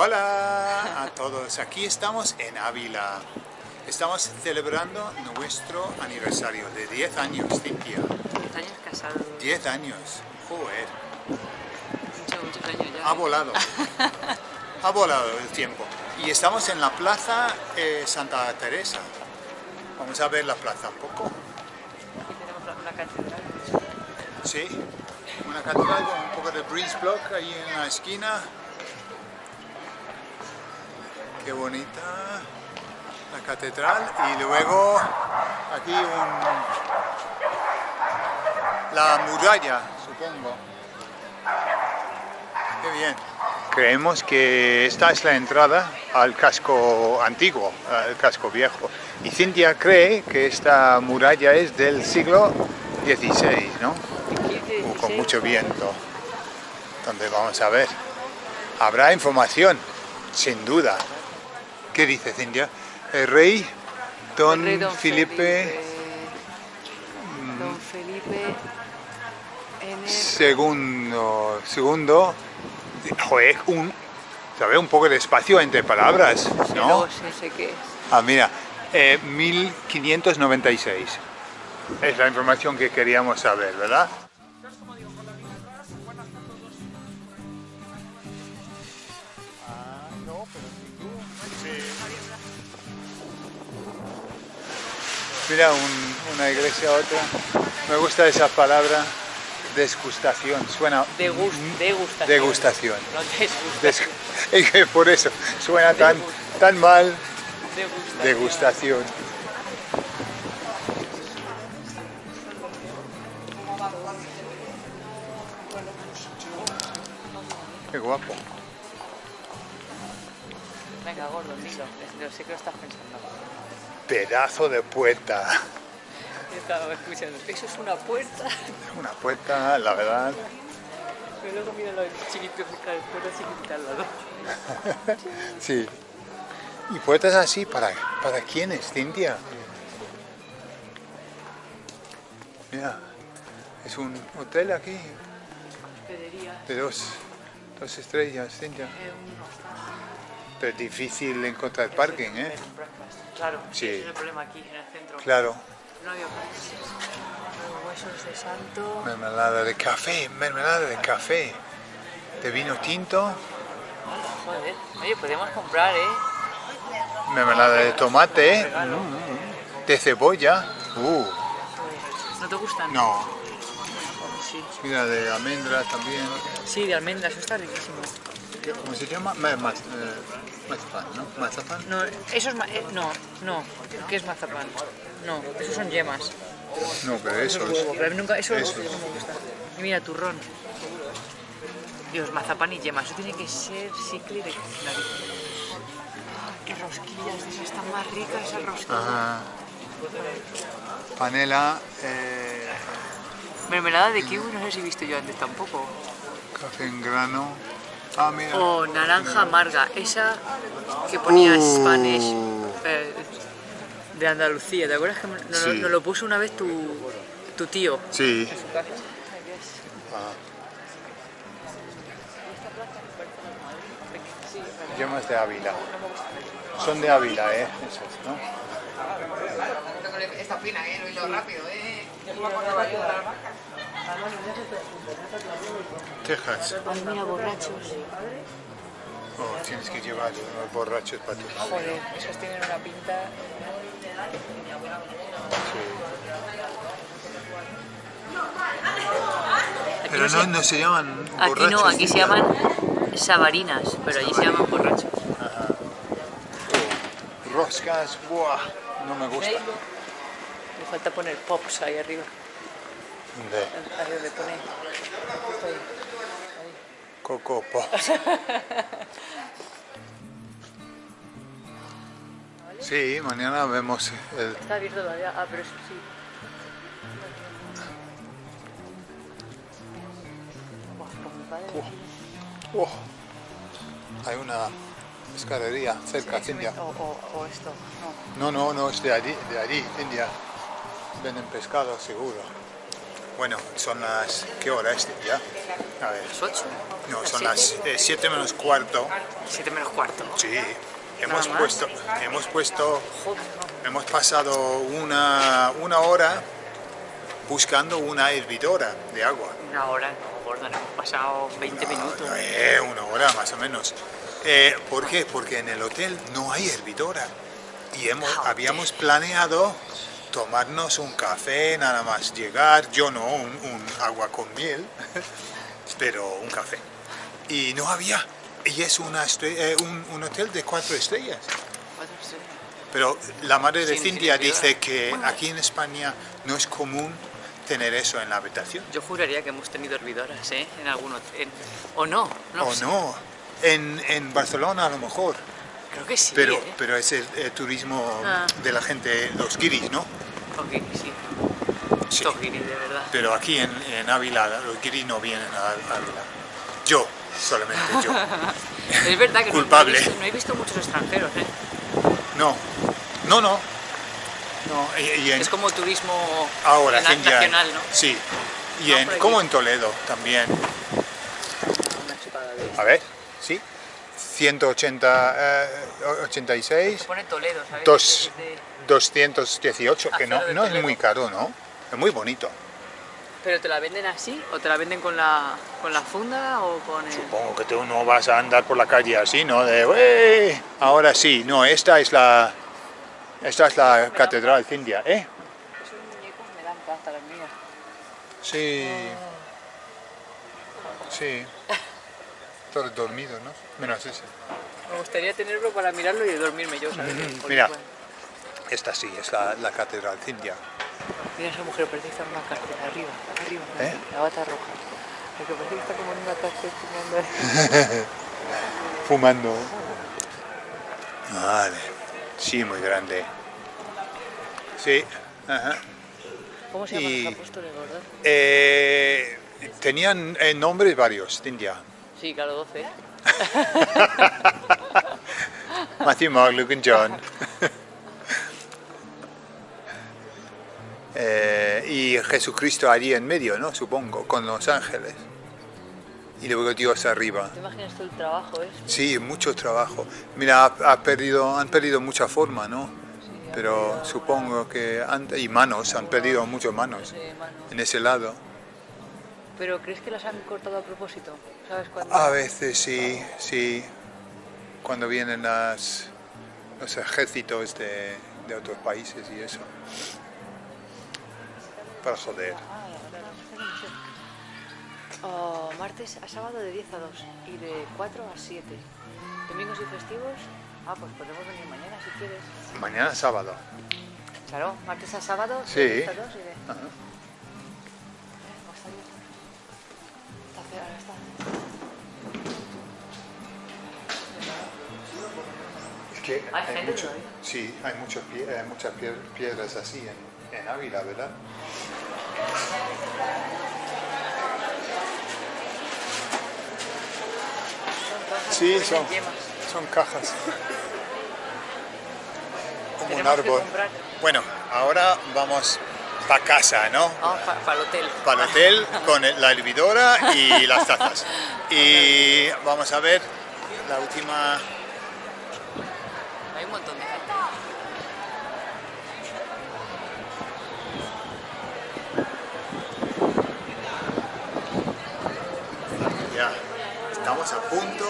Hola a todos, aquí estamos en Ávila. Estamos celebrando nuestro aniversario de 10 años, Cintia. 10 años casados. 10 años, joder. Muchos, muchos años ya. Ha volado. ha volado el tiempo. Y estamos en la plaza eh, Santa Teresa. Vamos a ver la plaza un poco. Aquí tenemos la- una catedral. Sí, una catedral con un poco de breeze block ahí en la esquina. Qué bonita la catedral. Y luego aquí un, la muralla, supongo. Qué bien. Creemos que esta es la entrada al casco antiguo, al casco viejo. Y Cintia cree que esta muralla es del siglo XVI, ¿no? 15, con 16. mucho viento. Donde vamos a ver. Habrá información, sin duda. ¿Qué dice Cintia? El rey Don, El rey Don Felipe, Don Felipe N. segundo, segundo, joder, un, ¿sabe? un poco de espacio entre palabras, ¿no? Sí sé qué es. Ah, mira, eh, 1596. Es la información que queríamos saber, ¿verdad? Mira, un- una iglesia, otra. Me gusta esa palabra, desgustación. Suena Degus- mm, degustación. degustación. No. Des- por eso suena tan, tan mal Degustación. degustación. Pedazo de puerta. Yo estaba escuchando. Eso es una puerta. Una puerta, la verdad. Pero luego mira puerta. Sí. ¿Y puertas así para, para quiénes, Cintia? Mira, es un hotel aquí de dos, dos estrellas, Cintia. Pero difícil encontrar parking, ¿eh? Claro, Sí. ese es el problema aquí, en el centro. Claro. No había huesos de santo. Mermelada de café, mermelada de café. De vino tinto, Joder. Oye, podemos comprar, ¿eh? mermelada de tomate, de cebolla. Uh, ¿No te gustan? no. Sí. Mira, de almendras también. Sí, de almendras, eso está riquísimo. ¿Cómo se llama? Ma- ma- eh, mazapán, ¿no? Mazapán. No, eso es ma- eh, no, no. ¿Qué es mazapán? No, esos son yemas. No, pero eso Eso es. es huevo, pero nunca, eso, Eso. no me gusta. Y mira, turrón. Dios, mazapán y yemas. Eso tiene que ser cicle de. Ah, qué rosquillas, esas están más ricas esas rosquillas. Ajá. Panela, eh, Mermelada de kiwi no sé si he visto yo antes tampoco. café en grano. Ah, mira. O naranja amarga, esa que ponía Uh. Spanish eh, de Andalucía. ¿Te acuerdas que nos, nos lo puso una vez tu, tu tío? Sí. en su casa? Yemas de Ávila. Son de Ávila, ¿eh? Esos, ¿no? Esta fina, ¿eh? Lo hizo rápido, ¿eh? Texas. Ay, mira, borrachos. Oh, tienes que llevar unos borrachos para tu Joder, esos tienen una pinta. Aquí Pero no, no, se, no se llaman aquí borrachos. no, aquí se llaman sabarinas, pero allí se llaman borrachos. Roscas, buah, no me gusta. Me falta poner pops ahí arriba. De Ahí donde pone. justo ahí. Coco Pop. Sí, mañana vemos el... Está abierto todavía. Ah, pero eso sí. Oh, hay una escalería cerca, Sí, Cintia. O, o, o esto. No. No, no, no, es de allí, de allí, India. Venden pescado, seguro. Bueno, son las... ¿Qué hora es ya? A ver. ¿Las 8? No, son las 7 menos cuarto. 7 menos cuarto. Sí. Hemos puesto, hemos puesto, hemos pasado una, una hora buscando una hervidora de agua. una hora, no, Gordon, hemos pasado 20 minutos. Eh, una hora más o menos. Eh, ¿Por qué? Porque en el hotel no hay hervidora. Y hemos, Joder. habíamos planeado tomarnos un café, nada más llegar, yo no, un, un agua con miel, pero un café. Y no había. Y es una eh, un, un hotel de cuatro estrellas. Pero la madre de Cintia dice que aquí en España no es común tener eso en la habitación. Yo juraría que hemos tenido hervidoras, ¿eh? En algún hotel. O no, no o sé. no. En, en Barcelona a lo mejor. Creo que sí, Pero, ¿eh? pero es el, turismo Ah. de la gente, los guiris, ¿no? Ok, sí. Sí. Guiris, de verdad. Pero aquí en, en Ávila los guiris no vienen a Ávila. Yo, solamente yo. Es verdad que no- Culpable. No, he visto, no he visto muchos extranjeros, ¿eh? No, no, no. No, y, y en- Es como turismo ahora, nacional, ¿no? Sí. Y en, como en Toledo también. Una chupada de A ver. 180, eh, 86, Pone Toledo, ¿sabes? Dos. De- de- 218, que no, no es muy caro, ¿no? Es muy bonito. ¿Pero te la venden así? ¿O te la venden con la, con la funda o con el...? Supongo que tú no vas a andar por la calle así, ¿no? De. Ahora sí, no, esta es la, esta es la catedral Cintia, ¿eh? Esos muñecos me dan pasta las mías. Sí, sí. Todo dormido, ¿no? Menos ese. Me gustaría tenerlo para mirarlo y dormirme yo, ¿sabes? Mira. Esta sí, es la, la catedral Cintia. Mira esa mujer, parece que está en una cárcel, arriba, arriba, ¿Eh? la bata roja. Porque parece que está como en una cárcel fumando. Fumando. Vale. Sí, muy grande. Sí. Ajá. ¿Cómo se llaman Y- los apóstoles, gordo? Eh, tenían eh, nombres varios, Cintia. Sí, claro, 12. Matthew, Mark, Luke and John. Eh, y Jesucristo allí en medio, ¿no? Supongo, con los ángeles. Y luego Dios arriba. ¿Te imaginas todo el trabajo, eh? Sí, mucho trabajo. Mira, ha, ha perdido, han perdido mucha forma, ¿no? Sí, Pero supongo que... han- y manos, han perdido muchas manos en ese lado. ¿Pero crees que las han cortado a propósito? ¿Sabes cuándo? A veces sí, sí. Cuando vienen las, los ejércitos de, de otros países y eso. Para joder. Ah, Oh, martes a sábado de 10 a 2 y de 4 a 7. Domingos y festivos, ah, pues podemos venir mañana si quieres. Mañana sábado. Claro, martes a sábado Sí. de 10 a 2 y de... Ajá. Que Hay gente mucho- sí, hay muchos muchas pie- piedras así en, en Ávila, ¿verdad? Sí, son, son cajas. Como un árbol. Bueno, ahora vamos para casa, ¿no? Vamos para el hotel. Para el hotel con la hervidora y las tazas. Y vamos a ver la última... Hay un montón de gente. estamos a punto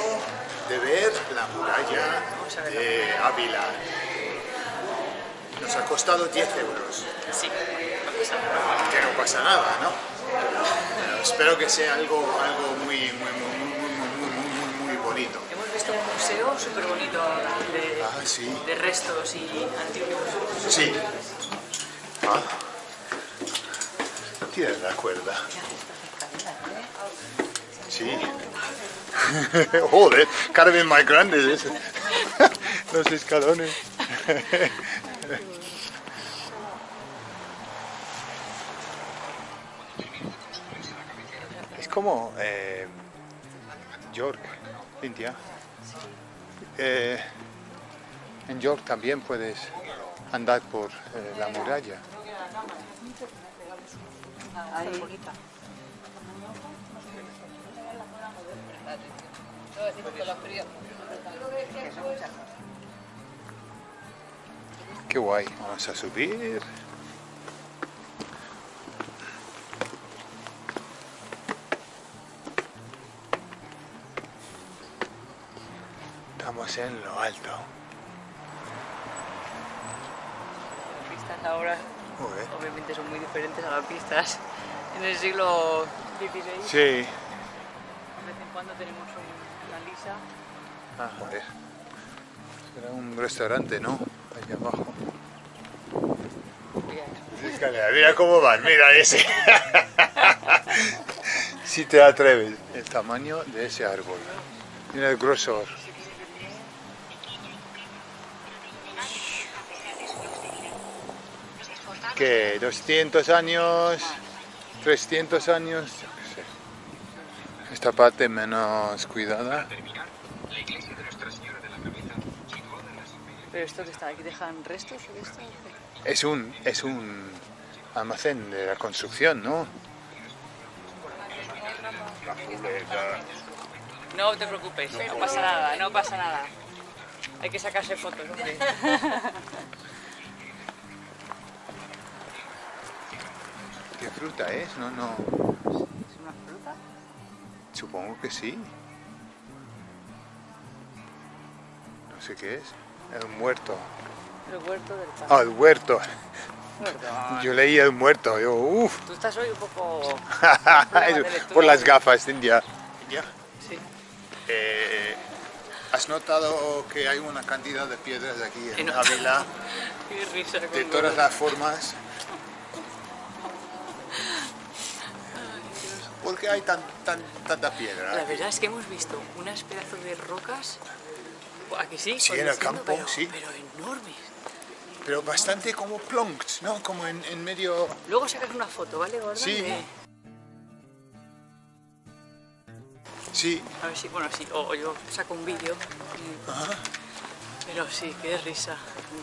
de ver la muralla de Ávila. Nos ha costado 10 euros. Sí, Que no pasa nada, ¿no? Espero que sea algo, algo muy, muy, muy, muy, muy, muy, muy bonito. Hemos visto un museo súper bonito de, Ah, sí. de restos y antiguos. Sí. Ah. Tienes la cuerda. Sí. Joder, cada vez más grandes es. Los escalones. Es como eh, York, Cintia. Eh, en York también puedes andar por eh, la muralla. Ahí. Qué guay. Vamos a subir. En lo alto. Las pistas ahora Joder. obviamente son muy diferentes a las pistas en el siglo XVI. Sí. De vez en cuando tenemos un- una lisa. Ah, joder. Era un restaurante, ¿no? Allá abajo. Escalera, mira cómo van, mira ese. si te atreves, el tamaño de ese árbol. Mira el grosor. ¿Qué? ¿200 años? ¿300 años? Yo qué sé. Esta parte menos cuidada. Pero esto que está aquí dejan restos de esto. Es un, es un almacén de la construcción, ¿no? No te preocupes, no pasa nada, no pasa nada. Hay que sacarse fotos, hombre. ¿Qué fruta es? No, no. ¿Es una fruta? Supongo que sí. No sé qué es. El muerto. El huerto del pan. Ah, el huerto. Perdón. Yo leí el muerto. Yo, uff. Tú estás hoy un poco... Por las gafas, India. Ya. Sí. Eh, ¿Has notado que hay una cantidad de piedras aquí en. Ávila? Qué risa con De todas las formas. ¿Por qué hay tan, tan, tanta piedra? La verdad es que hemos visto unas pedazos de rocas... Aquí sí, Sí, en el campo, pero, sí. Pero enormes. Pero bastante como plonks, ¿no? Como en, en medio... Luego sacas una foto, ¿vale, Gordon? Sí. Sí. A ver si, bueno, sí, o, o yo saco un vídeo. y- Ajá. Pero sí, qué risa,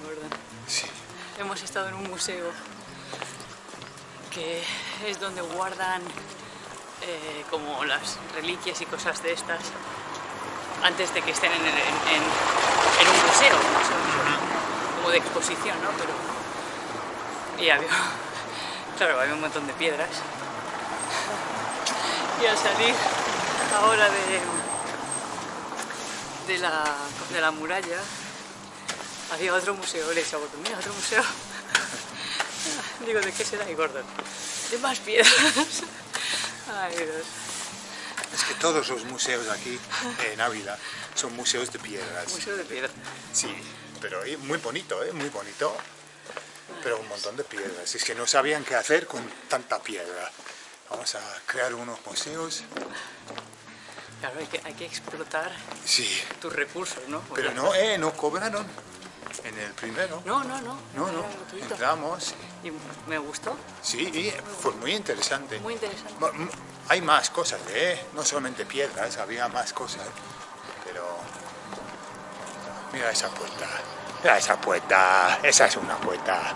Gordon. Sí. Hemos estado en un museo que es donde guardan eh, como las reliquias y cosas de estas antes de que estén en, un museo, como de exposición, ¿no? Pero, y había, claro, había un montón de piedras. Y al salir ahora de, de, la, de la muralla, había otro museo, le he dicho Gordon, mira, otro museo. Digo, ¿de qué será? Y Gordon, de más piedras. Ay, Dios. Es que todos los museos aquí en Ávila son museos de piedras. Museo de piedras. Sí, pero muy bonito, ¿eh? Muy bonito. Pero un montón de piedras. Es que no sabían qué hacer con tanta piedra. Vamos a crear unos museos. Claro, hay que, hay que explotar Sí, tus recursos, ¿no? pero no, eh, no cobraron en el primero. No, no, no. No, no, entramos. Y me gustó, Sí, y fue muy interesante. muy interesante. Hay más cosas, ¿eh? No solamente piedras, había más cosas. Pero... Mira esa puerta. Mira esa puerta. Esa es una puerta.